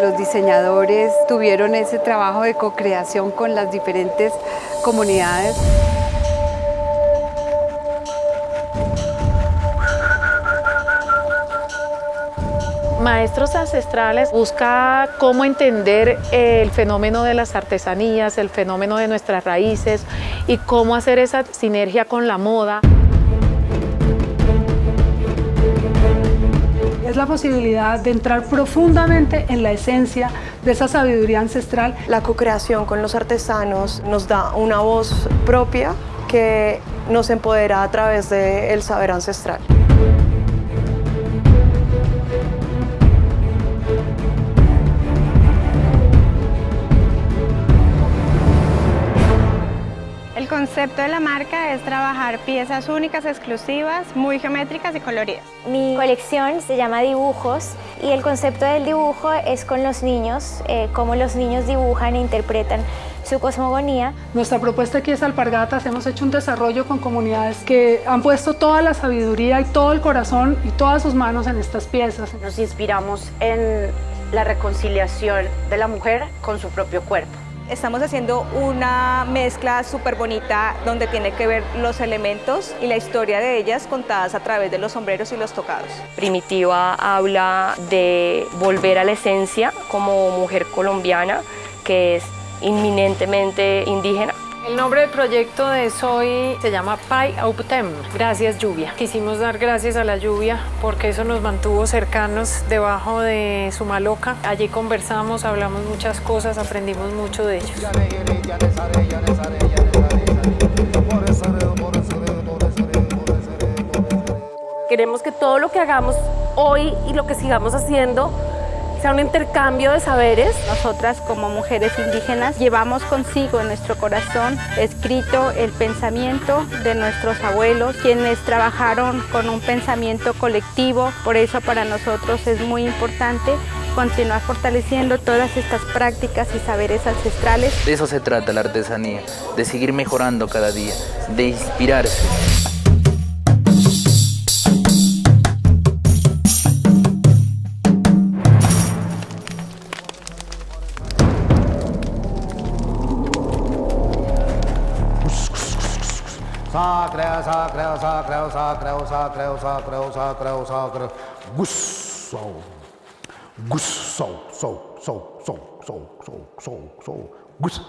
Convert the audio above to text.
Los diseñadores tuvieron ese trabajo de co-creación con las diferentes comunidades. Maestros Ancestrales busca cómo entender el fenómeno de las artesanías, el fenómeno de nuestras raíces y cómo hacer esa sinergia con la moda. La posibilidad de entrar profundamente en la esencia de esa sabiduría ancestral. La co-creación con los artesanos nos da una voz propia que nos empodera a través del saber ancestral. Concepto de la marca es trabajar piezas únicas, exclusivas, muy geométricas y coloridas. Mi colección se llama Dibujos y el concepto del dibujo es con los niños, eh, cómo los niños dibujan e interpretan su cosmogonía. Nuestra propuesta aquí es Alpargatas, hemos hecho un desarrollo con comunidades que han puesto toda la sabiduría y todo el corazón y todas sus manos en estas piezas. Nos inspiramos en la reconciliación de la mujer con su propio cuerpo. Estamos haciendo una mezcla súper bonita donde tiene que ver los elementos y la historia de ellas contadas a través de los sombreros y los tocados. Primitiva habla de volver a la esencia como mujer colombiana, que es inminentemente indígena. El nombre del proyecto de Soy se llama Pai Autem, gracias lluvia. Quisimos dar gracias a la lluvia porque eso nos mantuvo cercanos debajo de su maloca. Allí conversamos, hablamos muchas cosas, aprendimos mucho de ellos. Queremos que todo lo que hagamos hoy y lo que sigamos haciendo sea un intercambio de saberes. Nosotras como mujeres indígenas llevamos consigo en nuestro corazón escrito el pensamiento de nuestros abuelos, quienes trabajaron con un pensamiento colectivo, por eso para nosotros es muy importante continuar fortaleciendo todas estas prácticas y saberes ancestrales. De eso se trata la artesanía, de seguir mejorando cada día, de inspirarse. Sacreo, sacreo, sacreo, sacreo, sacreo, sacreo, sacreo, sacreo. Gusso. Gusso. So, so, so, so, so, so, so. Gusso.